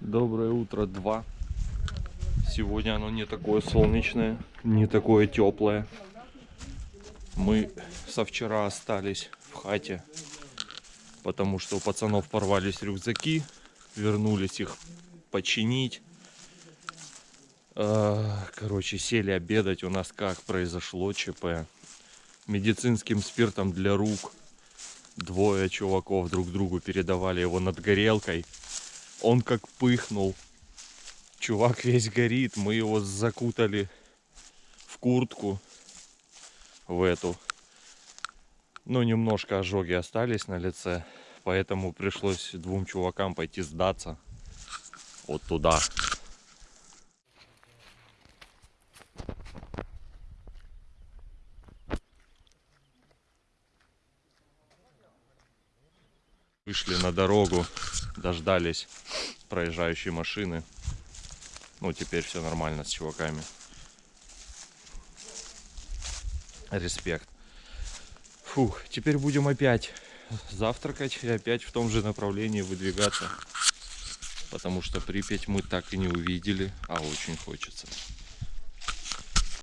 Доброе утро, 2. Сегодня оно не такое солнечное, не такое теплое. Мы со вчера остались в хате, потому что у пацанов порвались рюкзаки, вернулись их починить. А, Короче, сели обедать. У нас как произошло ЧП. Медицинским спиртом для рук. Двое чуваков друг другу передавали его над горелкой. Он как пыхнул. Чувак весь горит. Мы его закутали в куртку. В эту. Ну, немножко ожоги остались на лице. Поэтому пришлось двум чувакам пойти сдаться. Вот туда. Вышли на дорогу, дождались проезжающей машины. Ну, теперь все нормально с чуваками. Респект. Фух, теперь будем опять завтракать и опять в том же направлении выдвигаться. Потому что Припять мы так и не увидели, а очень хочется.